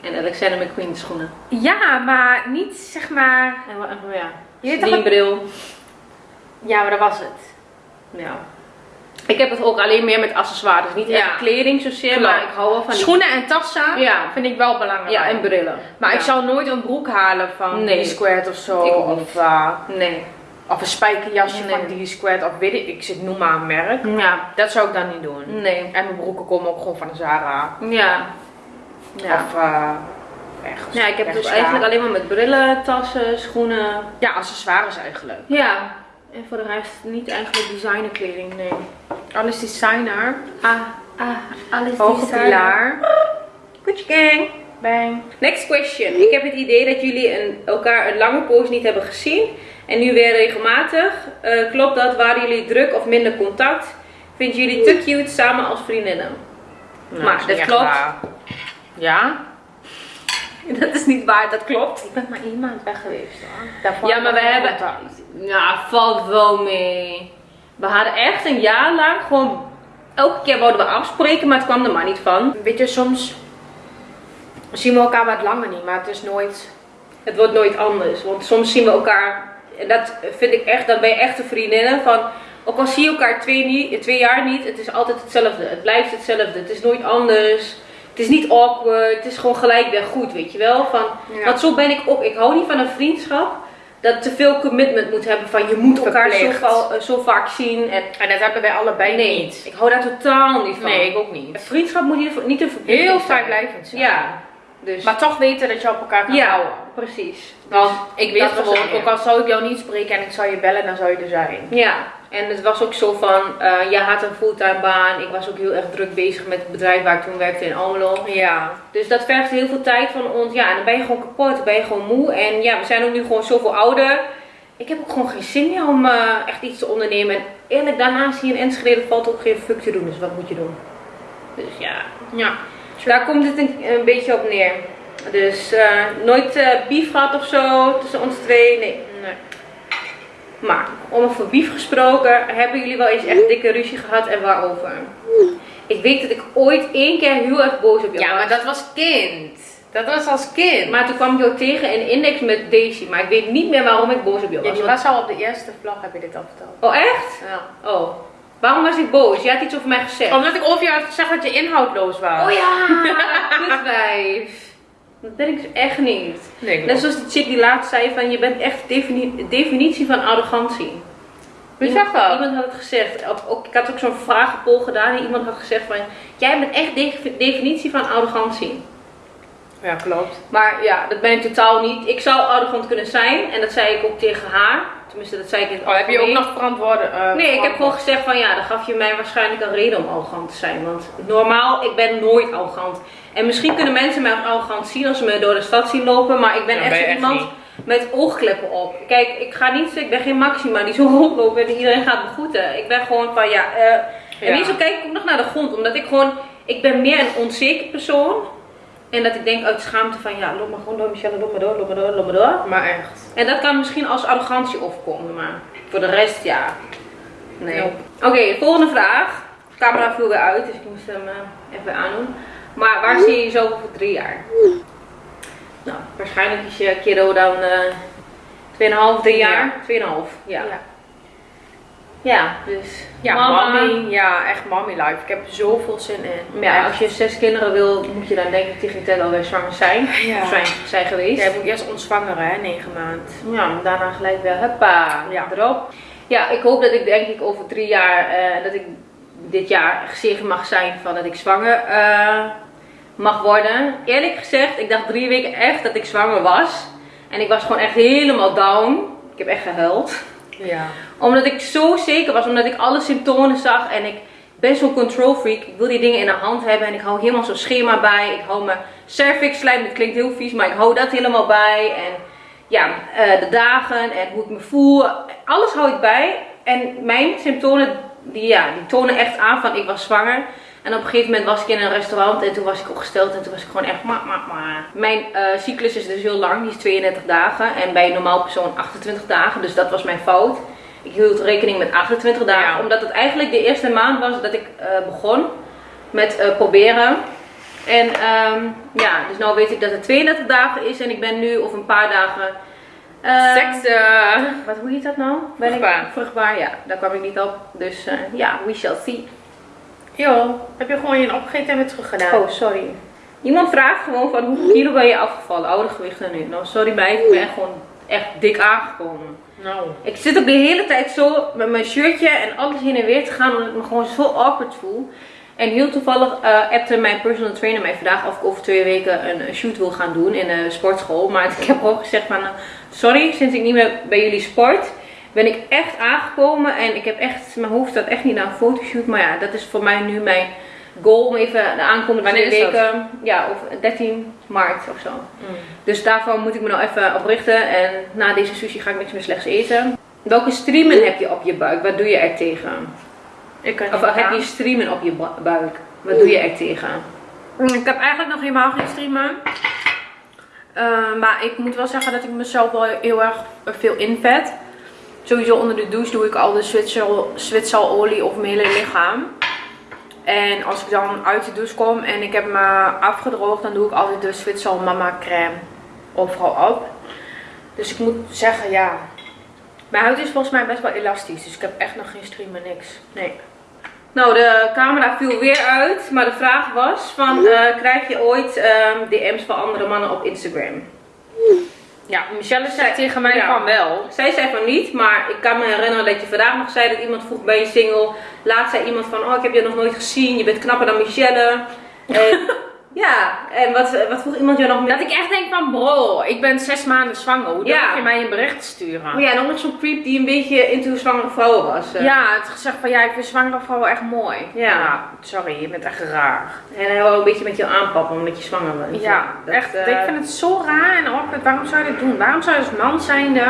En Alexander McQueen schoenen. Ja, maar niet zeg maar... En wat, ja, Je weet toch Celine bril. Ja, maar dat was het. Ja. Ik heb het ook alleen meer met accessoires. Niet Ja. echt kleding zozeer, maar ik hou wel van die... Schoenen en tassen Ja. vind ik wel belangrijk. Ja, en brillen. Maar Ja. ik zou nooit een broek halen van Nee. D-Squared of zo. Ik of, uh, Nee. Of een spijkerjasje Nee. van D-Squared of weet ik, ik zit noem maar een merk. Ja. Dat zou ik dan niet doen. Nee. En mijn broeken komen ook gewoon van de Zara. Ja. Ja. Of uh, ergens. Ja, ik heb ergens eigenlijk alleen maar met brillen, tassen, schoenen. Ja, accessoires eigenlijk. Ja. En voor de rest niet eigenlijk designerkleding, nee. Alles designer. Ah, ah, alles Hoge pilaar. Gucci gang. Bang. Next question. Ik heb het idee dat jullie een, elkaar een lange poos niet hebben gezien. En nu weer regelmatig. Eh, klopt dat? Waren jullie druk of minder contact? Vinden jullie te cute samen als vriendinnen? Nou, Maar dat klopt. waar. Ja? Dat is niet waar, dat klopt. Ik ben maar één maand weg geweest hoor. Daarvoor Ja, maar we hebben... contact. Ja, valt wel mee. We hadden echt een jaar lang gewoon... Elke keer wouden we afspreken, maar het kwam er maar niet van. Weet je, soms zien we elkaar wat langer niet, maar het is nooit... Het wordt nooit anders. Want soms zien we elkaar... En dat vind ik echt... Dan ben je echte vriendinnen van... Ook al zie je elkaar twee, niet, twee jaar niet, het is altijd hetzelfde. Het blijft hetzelfde. Het is nooit anders. Het is niet awkward. Het is gewoon gelijk weer goed, weet je wel. Van, Ja. Want zo ben ik ook. Ik hou niet van een vriendschap dat te veel commitment moet hebben. Van je moet elkaar zo, va- zo vaak zien. En En dat hebben wij allebei nee, niet. ik hou daar totaal niet van. Nee, ik ook Een niet. vriendschap moet niet, niet te verplichtend Heel vrijblijvend zijn. Ja. Dus. Maar toch weten dat je op elkaar kan ja, houden. precies. Want ik was gewoon, ook al zou ik jou niet spreken en ik zou je bellen, dan zou je er zijn. Ja, en het was ook zo van, eh jij had een fulltime baan. Ik was ook heel erg druk bezig met het bedrijf waar ik toen werkte in Almelo. Ja. Dus dat vergt heel veel tijd van ons. Ja, en dan ben je gewoon kapot, dan ben je gewoon moe. En ja, we zijn ook nu gewoon zoveel ouder. Ik heb ook gewoon geen zin meer om eh, echt iets te ondernemen. En eerlijk, daarna zie je in Enschede, valt ook geen fuck te doen. Dus wat moet je doen? Dus ja, Ja. Daar komt het een, een beetje op neer. Dus eh, nooit eh beef gehad of zo tussen ons twee. Nee. Nee. Maar om over beef gesproken, hebben jullie wel eens echt dikke ruzie gehad en waarover? Ik weet dat ik ooit één keer heel erg boos op jou Ja, was. maar dat was kind. Dat was als kind. Maar toen kwam ik jou tegen in Index met Daisy. Maar ik weet niet meer waarom ik boos op jou ja, was. die Want- was al op de eerste vlog, heb je dit al verteld. Oh echt? Ja. Oh. Waarom was ik boos? Je had iets over mij gezegd. Omdat ik over jou had gezegd dat je inhoudloos was. Oh ja, kutwijf. Dat ben ik dus echt niet. Nee, Net zoals die chick die laatst zei van je bent echt defini- definitie van arrogantie. Wie zegt dat? Iemand had het gezegd. Ook, ook- ik had ook zo'n vragenpoll gedaan en iemand had gezegd van jij bent echt de definitie van arrogantie. Ja, klopt. Maar ja, dat ben ik totaal niet. Ik zou arrogant kunnen zijn en dat zei ik ook tegen haar. Tenminste, dat zei ik in het Oh, heb je ook nog verantwoorden? eh, Nee, ik heb gewoon gezegd van ja, dan gaf je mij waarschijnlijk een reden om arrogant te zijn. Want normaal, ik ben nooit arrogant. En misschien kunnen mensen mij arrogant zien als ze me door de stad zien lopen. Maar ik ben echt ben iemand met oogkleppen op. Kijk, ik ga niet, ik ben geen Maxima die zo rondloopt en iedereen gaat begroeten. Ik ben gewoon van ja, en Ja. meestal kijk ik ook nog naar de grond. Omdat ik gewoon, ik ben meer een onzeker persoon. En dat ik denk uit schaamte van ja, loop maar gewoon door Michelle, loop maar door, loop maar door, loop maar door. Maar echt. En dat kan misschien als arrogantie overkomen, maar voor de rest ja. Nee. Nope. Oké, volgende vraag. De camera viel weer uit, dus ik moest hem eh, even aandoen. Maar waar zie je jezelf over drie jaar? Nou, waarschijnlijk is je kiddo dan eh 2,5, 3 jaar. 2,5, ja. Ja. Ja, dus. Ja, mommy. Ja, echt mommy life. Ik heb zoveel zin in. Ja, Echt. als je zes kinderen wil, moet je dan denk ik tegen tijd alweer zwanger zijn. Ja. Of zijn, zijn geweest. Jij moet eerst ontzwangeren, hè, negen maanden. Ja, daarna gelijk weer huppa, Ja. erop. Ja, ik hoop dat ik denk ik over drie jaar, eh, dat ik dit jaar gezegend mag zijn van dat ik zwanger eh, mag worden. Eerlijk gezegd, ik dacht drie weken echt dat ik zwanger was. En ik was gewoon echt helemaal down. Ik heb echt gehuild. Ja. Omdat ik zo zeker was, omdat ik alle symptomen zag en ik ben zo'n control freak. Ik wil die dingen in de hand hebben en ik hou helemaal zo'n schema bij. Ik hou mijn cervix slijm, dat klinkt heel vies, maar ik hou dat helemaal bij. En ja, eh, de dagen en hoe ik me voel, alles hou ik bij. En mijn symptomen, die, ja, die tonen echt aan van ik was zwanger. En op een gegeven moment was ik in een restaurant en toen was ik opgesteld en toen was ik gewoon echt ma, ma, ma. Mijn uh, cyclus is dus heel lang, die is 32 dagen. En bij een normaal persoon 28 dagen, dus dat was mijn fout. Ik hield rekening met 28 dagen, omdat het eigenlijk de eerste maand was dat ik uh, begon met uh, proberen. En um, ja, dus nu weet ik dat het 32 dagen is en ik ben nu of een paar dagen... Uh, Seks, wat, hoe heet dat nou? Ben vruchtbaar. Ik, vruchtbaar, ja. Daar kwam ik niet op. Dus ja, we shall see. Yo, heb je gewoon je opgegeten en weer terug gedaan? Oh, sorry. Iemand vraagt gewoon van hoeveel kilo ben je afgevallen? Oude gewichten nu. Nou, sorry meid, ik ben gewoon echt dik aangekomen. Nou. Ik zit ook de hele tijd zo met mijn shirtje en alles heen en weer te gaan, omdat ik me gewoon zo awkward voel. En heel toevallig uh, appte mijn personal trainer mij vandaag of ik over twee weken een shoot wil gaan doen in de sportschool. Maar ik heb ook gezegd van, sorry, sinds ik niet meer bij jullie sport, ben ik echt aangekomen. En ik heb echt, mijn hoofd staat echt niet naar een fotoshoot. Maar ja, dat is voor mij nu mijn goal om even de aankomende twee weken. Ja, of 13 maart of zo. Mm. Dus daarvan moet ik me nou even oprichten. En na deze sushi ga ik niks meer slechts eten. Welke streamen heb je op je buik? Wat doe je er tegen? Ik kan of heb je streamen op je buik? Wat doe je er tegen? Mm, ik heb eigenlijk nog helemaal geen streamen. Uh, maar ik moet wel zeggen dat ik mezelf wel heel erg veel invet. Sowieso onder de douche doe ik al de zwitserolie op mijn hele lichaam. En als ik dan uit de douche kom en ik heb me afgedroogd, dan doe ik altijd de Zwitser Mama crème overal op. Dus ik moet zeggen, ja. Mijn huid is volgens mij best wel elastisch. Dus ik heb echt nog geen streamen, niks. Nee. Nou, de camera viel weer uit. Maar de vraag was van, uh, krijg je ooit uh, DM's van andere mannen op Instagram? Ja, Michelle zei tegen mij van wel. Zij zei van niet, maar ik kan me herinneren dat je vandaag nog zei dat iemand vroeg bij je single. Laat zei iemand van, oh ik heb je nog nooit gezien, je bent knapper dan Michelle. En Ja, en wat, wat vroeg iemand jou nog meer? Dat ik echt denk van bro, ik ben zes maanden zwanger. Hoe ja. je mij een bericht sturen? Oh ja, en ook nog zo'n creep die een beetje into zwangere vrouwen was. Uh. Ja, het gezegd van ja, ik vind zwangere vrouwen echt mooi. Ja. Sorry, je bent echt raar. En hij wil een beetje met jou aanpappen omdat je zwanger bent. Ja, dat, echt. Uh... Ik vind het zo raar en awkward. Waarom zou je dit doen? Waarom zou je als man zijnde...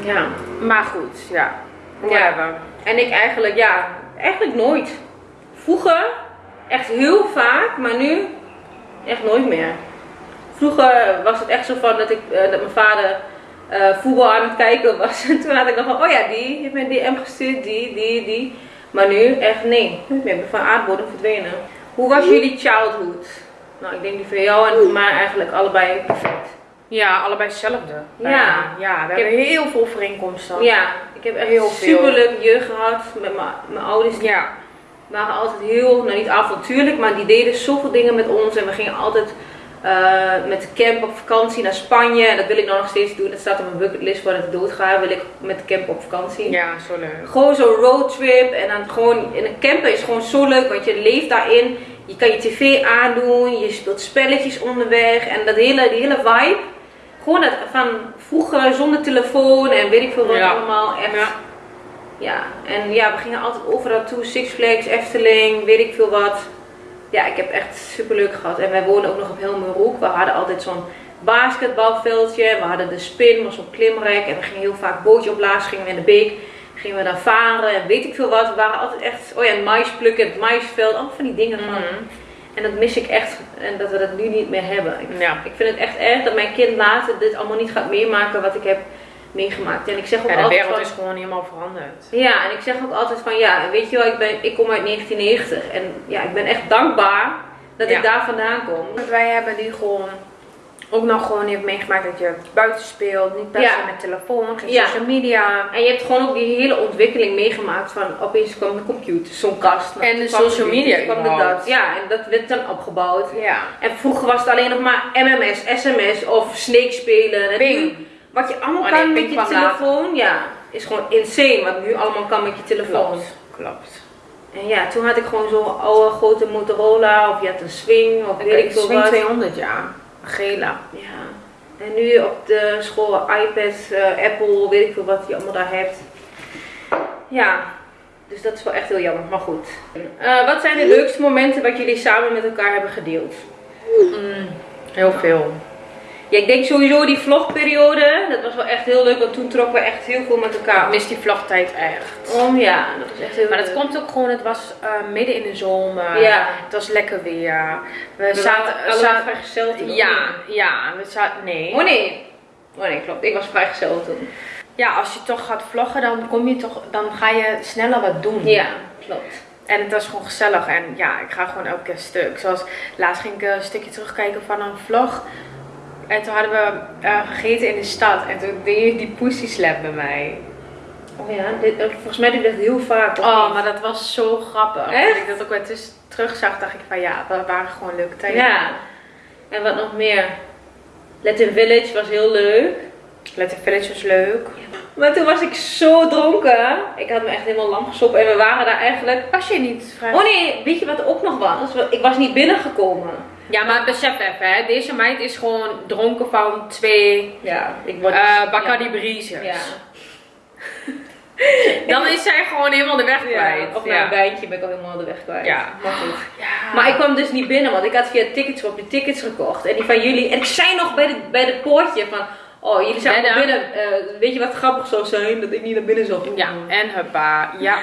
Ja. Maar goed, ja. Ja. En ik eigenlijk, ja, eigenlijk nooit. Vroeger Echt heel vaak, maar nu echt nooit meer. Vroeger was het echt zo van dat, ik, uh, dat mijn vader uh, voetbal aan het kijken was. En toen had ik nog van, oh ja, die heeft mijn DM gestuurd, die, die, die. Maar nu echt nee, niet meer. Ik ben van aardbodem verdwenen. Hoe was jullie childhood? Nou, ik denk die voor jou en voor mij eigenlijk allebei perfect. Ja, allebei hetzelfde. Ja. Ja, we ik hebben heel veel overeenkomsten. Ja, ik heb echt heel super leuk jeugd gehad met mijn ouders. Ja waren altijd heel, nou niet avontuurlijk, maar die deden zoveel dingen met ons. En we gingen altijd uh, met de camp op vakantie naar Spanje. En dat wil ik nou nog steeds doen. Dat staat op mijn bucketlist voor het doodgaan. Wil ik met de camp op vakantie. Ja, zo leuk. Gewoon zo'n roadtrip. En dan gewoon, in een camper is gewoon zo leuk, want je leeft daarin. Je kan je tv aandoen, je speelt spelletjes onderweg. En dat hele, die hele vibe. Gewoon dat van vroeger zonder telefoon en weet ik veel wat allemaal. Echt ja. Ja, en ja, we gingen altijd overal toe. Six Flags, Efteling, weet ik veel wat. Ja, ik heb echt super leuk gehad. En wij woonden ook nog op Helmerhoek. We hadden altijd zo'n basketbalveldje. We hadden de spin, was zo'n klimrek. En we gingen heel vaak bootje opblazen. Gingen we in de beek. Gingen we daar varen en weet ik veel wat. We waren altijd echt, oh ja, mais plukken, het maisveld. Allemaal van die dingen van. Mhm. En dat mis ik echt. En dat we dat nu niet meer hebben. Ik, ja. ik vind het echt erg dat mijn kind later dit allemaal niet gaat meemaken wat ik heb meegemaakt. En ik zeg ook ja, de wereld van, is gewoon helemaal veranderd. Ja, en ik zeg ook altijd van ja, weet je wel, ik, ben, ik kom uit 1990 en ja, ik ben echt dankbaar dat ik daar vandaan kom. Want wij hebben die gewoon ook nog gewoon heeft meegemaakt dat je buiten speelt, niet per se met telefoon, geen social media. En je hebt gewoon ook die hele ontwikkeling meegemaakt van opeens kwam de computer, zo'n kast. En de social media kwam de dat. Ja, en dat werd dan opgebouwd. Ja. En vroeger was het alleen nog maar MMS, SMS of Snake spelen. Bing. Wat je allemaal kan met je telefoon, ja, is gewoon insane wat nu allemaal kan met je telefoon. Klopt, klopt. En ja, toen had ik gewoon zo'n oude grote Motorola of je had een Swing of weet ik veel Swing 200 ja, gela. Ja. En nu op de school iPad, uh, Apple, weet ik veel wat je allemaal daar hebt. Ja, Dus dat is wel echt heel jammer, maar goed. Eh, wat zijn de leukste momenten wat jullie samen met elkaar hebben gedeeld? Mm, heel veel. Ja, ik denk sowieso die vlogperiode, dat was wel echt heel leuk, want toen trokken we echt heel veel met elkaar. Ik mis die vlogtijd echt. Om ja, dat was echt heel Maar dat komt ook gewoon, het was eh, midden in de zomer. Ja. Het was lekker weer. We, We zaten... allemaal vrijgezel toen. ja, ja, we zaten... Nee. Oh nee. Oh nee, klopt. Ik was vrijgezel toen. Ja, als je toch gaat vloggen, dan kom je toch... Dan ga je sneller wat doen. Ja, klopt. En het was gewoon gezellig. En ja, ik ga gewoon elke keer stuk. Zoals laatst ging ik een stukje terugkijken van een vlog. En toen hadden we eh, gegeten in de stad. En toen deed je die pussy slap bij mij. Oh ja, dit, eh, volgens mij doe ik dat heel vaak. Oh, maar dat was zo grappig. Echt? Toen ik dat ook weer tussen terug zag, dacht ik van ja, dat waren gewoon leuke tijden. Ja. En wat nog meer? Latin Village was heel leuk. Letter Village was leuk. Maar toen was ik zo dronken. Ik had me echt helemaal lam gesopen. En we waren daar eigenlijk... Was je niet vrij? Oh nee, weet je wat er ook nog was? Ik was niet binnengekomen. Ja, maar besef even, hè. Deze meid is gewoon dronken van twee Ja, ik word... eh Bacardi Breezers. Ja. Dan is zij gewoon helemaal de weg ja. kwijt. Of na een wijntje ben ik al helemaal de weg kwijt. Ja. Maar goed. Ja. Maar ik kwam dus niet binnen, want ik had via tickets op die tickets gekocht. En die van jullie. En ik zei nog bij de, bij de poortje van. Oh, jullie zijn binnen. Eh, weet je wat grappig zou zijn? Dat ik niet naar binnen zou gaan. Ja, en huppa. Ja.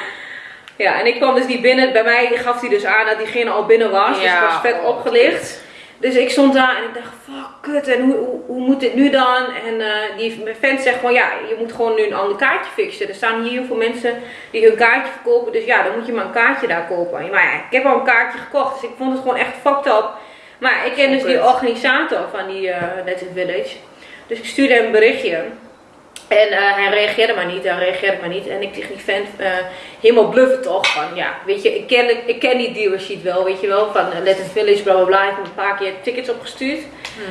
Ja, en ik kwam dus niet binnen. Bij mij gaf hij dus aan dat diegene al binnen was. Dus ik was vet oh. opgelicht. Dus ik stond daar en ik dacht, fuck, kut. En hoe, hoe, hoe moet dit nu dan? En eh, die mijn vent zegt gewoon, ja, je moet gewoon nu een ander kaartje fixen. Er staan hier heel veel mensen die hun kaartje verkopen. Dus ja, dan moet je maar een kaartje daar kopen. Maar ja, ik heb al een kaartje gekocht. Dus ik vond het gewoon echt fucked up. Maar ik ken dus die organisator van die uh, Village. Dus ik stuurde hem een berichtje. En eh, hij reageerde maar niet, hij reageerde maar niet. En ik tegen die vent eh, helemaal bluffen toch. Van ja, weet je, ik ken, ik ken die dealership wel, weet je wel. Van uh, Latin Village, bla bla bla. Ik heb een paar keer tickets opgestuurd.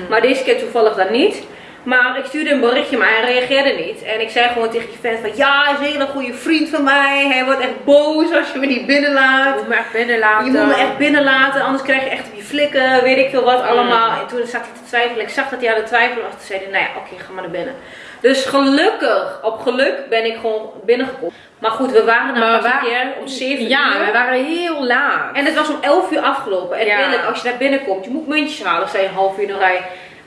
Maar deze keer toevallig dan niet. Maar ik stuurde een berichtje, maar hij reageerde niet. En ik zei gewoon tegen die vent van ja, hij is een hele goede vriend van mij. Hij wordt echt boos als je me niet Je binnenlaat. moet me echt binnenlaten. Je moet me echt binnenlaten, anders krijg je echt je flikken, weet ik veel wat allemaal. En toen zat hij te twijfelen. Ik zag dat hij aan het twijfelen was. Toen zei hij, nou ja, oké, ga maar naar binnen. Dus gelukkig, op geluk ben ik gewoon binnengekomen. Maar goed, we waren Maar pas een keer om 7 Ja, uur. we waren heel laat. En het was om 11 uur afgelopen. En Ja. als je daar binnenkomt, je moet muntjes halen, sta je een half uur in de rij.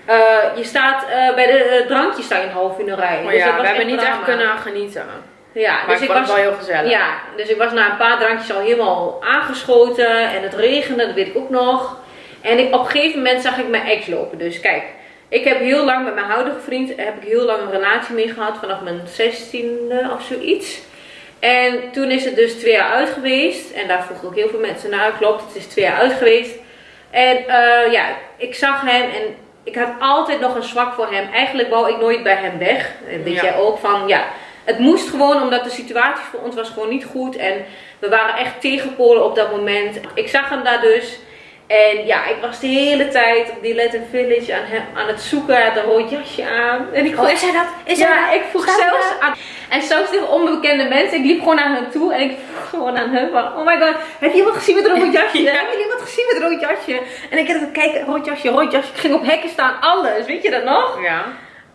Eh, je staat eh, bij de eh, drankjes sta je een half uur in de rij. Maar Dus dat ja, we hebben niet echt kunnen genieten. Ja, Maar dus ik was wel heel gezellig. ja, dus ik was na een paar drankjes al helemaal aangeschoten en het regende, dat weet ik ook nog. En ik, op een gegeven moment zag ik mijn ex lopen. Dus kijk, ik heb heel lang met mijn huidige vriend heb ik heel lang een relatie mee gehad, vanaf mijn 16e of zoiets. En toen is het dus twee jaar uit geweest. En daar vroegen ook heel veel mensen naar. Klopt, het is twee jaar uit geweest. En eh, ja, ik zag hem en ik had altijd nog een zwak voor hem. Eigenlijk wou ik nooit bij hem weg. En weet Ja. jij ook van, ja, het moest gewoon omdat de situatie voor ons was gewoon niet goed. En we waren echt tegenpolen op dat moment. Ik zag hem daar dus. En ja, ik was de hele tijd op die Latin Village aan, hem, aan het zoeken. Hij had een rood jasje aan. En ik vroeg, Oh, is hij dat? Is ja, hij dat? ik vroeg Staat zelfs aan. En zelfs tegen onbekende mensen. Ik liep gewoon naar hen toe en ik vroeg gewoon aan hun van, oh my god, heb je iemand gezien met een rood jasje? Ja. Heb je iemand gezien met een rood jasje? En ik had kijken, rood jasje, rood jasje. Ik ging op hekken staan, alles. Weet je dat nog? Ja.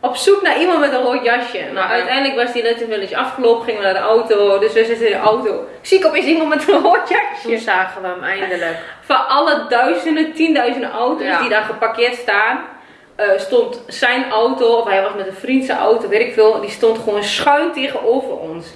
Op zoek naar iemand met een rood jasje. Nou, Ja. uiteindelijk was die Latin Village afgelopen, gingen we naar de auto. Dus we zitten in de auto. Zie ik opeens iemand met een rood Toen jasje. zagen we hem eindelijk. Van alle duizenden, tienduizenden auto's Ja. die daar geparkeerd staan, eh, stond zijn auto, of hij was met een vriend zijn auto, weet ik veel, die stond gewoon schuin tegenover ons.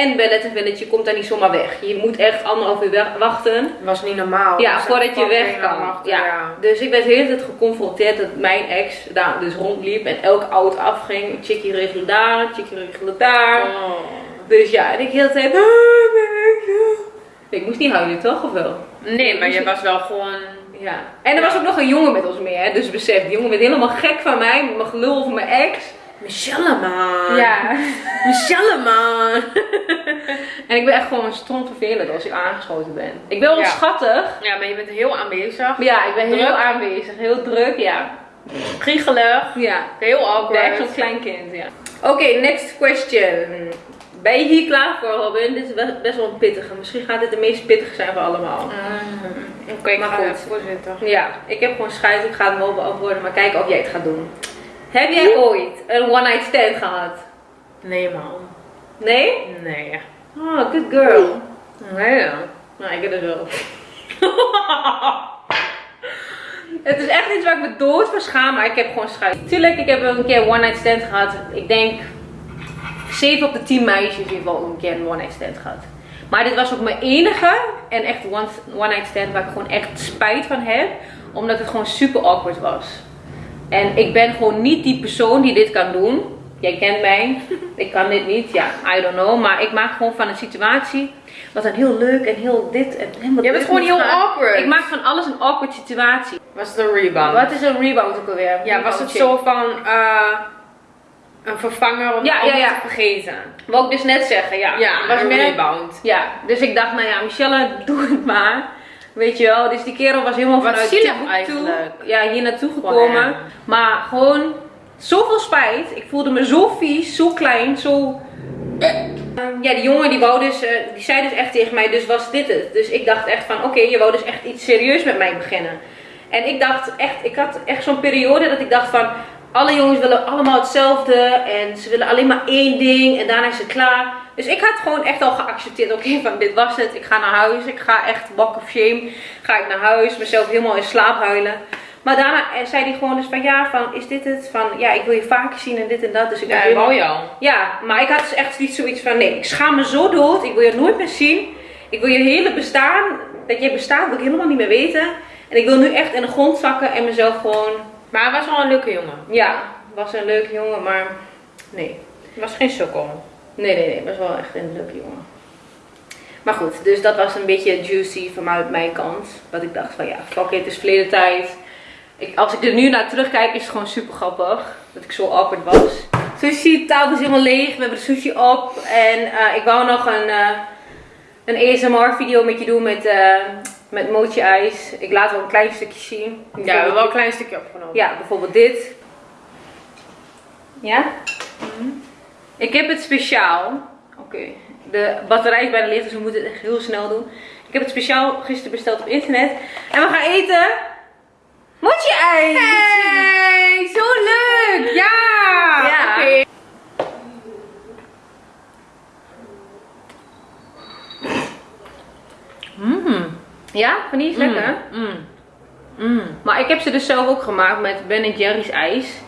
En bij Village, je komt daar niet zomaar weg. Je moet echt anderhalf uur wachten. was niet normaal. Ja, Dus voordat je weg kan. wachten, Ja. ja. Dus ik werd de hele tijd geconfronteerd dat mijn ex daar dus rondliep en elke auto afging. Chickie regelen daar, chickie regelen daar. Oh. Dus ja, en ik de hele tijd. "Ah, mijn ex, ah." Ik moest niet huilen, toch? Of wel? Nee, maar je was wel gewoon... Ja. En er was ook nog een jongen met ons mee, hè? Dus besef, die jongen werd helemaal gek van mij, mijn gelul over mijn ex. Michelle man. Ja. Michelle man. En ik ben echt gewoon stom vervelend als ik aangeschoten ben. Ik ben wel Ja. schattig. Ja, maar je bent heel aanwezig. Ja, ik ben heel aanwezig, heel druk, ja. Kriegelig. Ja. Heel awkward. echt zo'n klein kind, ja. Oké, next question. Ben je hier klaar voor, Robin? Dit is best- wel een pittige. Misschien gaat dit de meest pittige zijn van allemaal. Mm. Oké, ik Maar ga goed. even voorzitten. Ja, ik heb gewoon scheid. Ik ga het wel beantwoorden, maar kijken of jij het gaat doen. Heb jij ooit een one night stand gehad? Nee man. Nee? Nee. Oh, good girl. Nee, nou, ik heb het wel. het is echt iets waar ik me dood voor schaam, maar ik heb gewoon schijt. Tuurlijk, ik heb wel een keer een one night stand gehad. Ik denk 7 op de 10 meisjes ieder geval een keer een one night stand gehad. Maar dit was ook mijn enige en echt one, one night stand waar ik gewoon echt spijt van heb. Omdat het gewoon super awkward was. En ik ben gewoon niet die persoon die dit kan doen. Jij kent mij. Ik kan dit niet. Ja, I don't know. Maar ik maak gewoon van een situatie. Wat dan heel leuk en heel dit en helemaal Jij bent gewoon heel gaan. awkward. Ik maak van alles een awkward situatie. Was het een rebound? Wat is een rebound ook alweer? Ja, was het zo van eh, een vervanger om Ja, te vergeten? Wou ik dus net zeggen, ja. Ja, was een rebound. Ja, dus ik dacht, nou ja, Michelle, doe het maar. Weet je wel, dus die kerel was helemaal Wat vanuit zielig. Ja, hier naartoe gekomen. Maar gewoon zoveel spijt. Ik voelde me zo vies, zo klein, zo... Ja, die jongen die wou dus, eh, die zei dus echt tegen mij, dus was dit het? Dus ik dacht echt van, oké, je wou dus echt iets serieus met mij beginnen. En ik dacht echt, ik had echt zo'n periode dat ik dacht van, alle jongens willen allemaal hetzelfde en ze willen alleen maar één ding en daarna is het klaar. Dus ik had gewoon echt al geaccepteerd, oké, van dit was het, ik ga naar huis, ik ga echt walk of shame, ga ik naar huis, mezelf helemaal in slaap huilen. Maar daarna zei hij gewoon dus van, ja, van, is dit het? Van, ja, ik wil je vaker zien en dit en dat. Dus ik Ja, was helemaal- al. ja, maar ik had dus echt niet zoiets van, nee, ik schaam me zo dood. Ik wil je nooit meer zien. Ik wil je hele bestaan, dat jij bestaat, wil ik helemaal niet meer weten. En ik wil nu echt in de grond zakken en mezelf gewoon, Maar hij was wel een leuke jongen. ja, was een leuke jongen, maar nee. Hij was geen sukkel. Nee, nee, nee, was wel echt een leuke jongen. Maar goed, dus dat was een beetje juicy vanuit mijn kant. Dat ik dacht van, ja, fuck it, het is verleden tijd. Ik, als ik er nu naar terugkijk, is het gewoon super grappig. Dat ik zo awkward was. Sushi, tafel is helemaal leeg. We hebben de sushi op. En eh, ik wou nog een, eh, een ASMR video met je doen met, eh met mochi ijs. Ik laat wel een klein stukje zien. Ja, we hebben wel een klein stukje opgenomen. Ja, bijvoorbeeld dit. Ja? Ik heb het speciaal. Oké. De batterij is bijna leeg, dus we moeten het echt heel snel doen. Ik heb het speciaal gisteren besteld op internet. En we gaan eten. Mochi ijs! Hey, zo leuk! Ja! Ja. Oké. Mmm. Ja, vind je het lekker? Mm. Mm. Maar ik heb ze dus zelf ook gemaakt met Ben Jerry's ijs.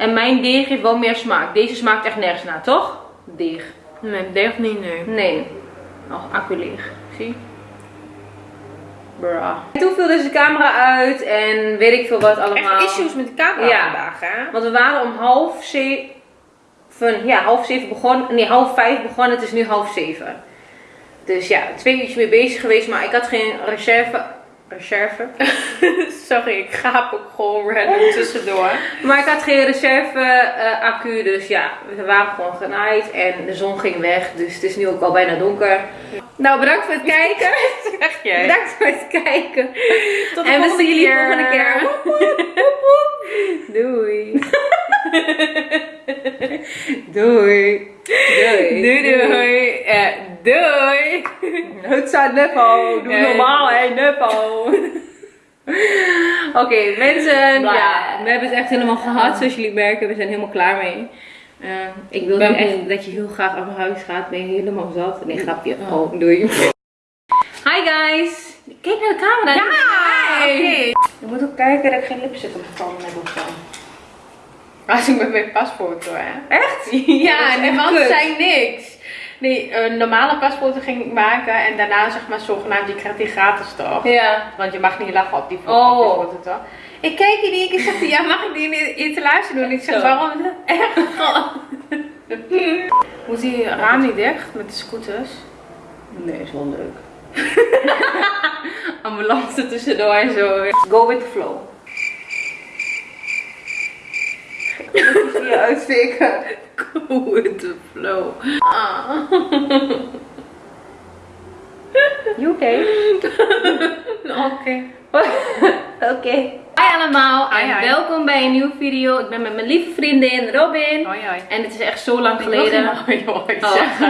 En mijn deeg heeft wel meer smaak. Deze smaakt echt nergens naar, toch? Deeg. Nee, deeg niet, nee. Nee. Oh, accu leeg. Zie? Bra. Toen viel dus de camera uit en weet ik veel wat allemaal. Echt issues met de camera Ja. vandaag, hè? Want we waren om half zeven, ja, half zeven begonnen. Nee, half vijf begonnen. Het is nu half zeven. Dus ja, twee uurtjes mee bezig geweest, maar ik had geen reserve. Reserve? Sorry, ik gaap ook gewoon random tussendoor. Maar ik had geen reserve eh, accu, dus ja, we waren gewoon genaaid en de zon ging weg. Dus het is nu ook al bijna donker. Nou, bedankt voor het kijken. Zeg jij? Bedankt voor het kijken. Tot de en we zien jullie volgende keer. Doei. Doei. Doei. Doei doei. Eh, doei. Het staat Nepo. Doe normaal, hè, Nepo. Oké, mensen. Bla. Ja, we hebben het echt helemaal gehad, zoals jullie merken. We zijn helemaal klaar mee. Eh, ik wil nu Ben echt dat je heel graag naar huis gaat. Ben je helemaal zat? Nee, grapje. Oh, doei. Hi guys. Kijk naar de camera. Ja. Je moet ook kijken dat ik geen lipstick op de tanden heb of zo. Als ik met mijn pasfoto, hè? Echt? Ja, is en kut. zei niks. Nee, een normale pasfoto ging ik maken en daarna zeg maar zogenaamd, je krijgt die gratis toch? Ja. Want je mag niet lachen op die foto, Oh. foto toch? Ik kijk in keer zegt hij, ja mag ik die in etalage doen? Ik zeg, Zo. waarom echt? Moet die raam niet dicht met de scooters? Nee, is wel leuk. Ambulance tussendoor en zo. Go with the flow. Ik moet hier. Go with the flow. Ah. You okay? Oké. Oké. Hi allemaal Hi, en hi. welkom bij een nieuwe video. Ik ben met mijn lieve vriendin Robin. Hoi hoi. En het is echt zo lang Ik geleden. Oh.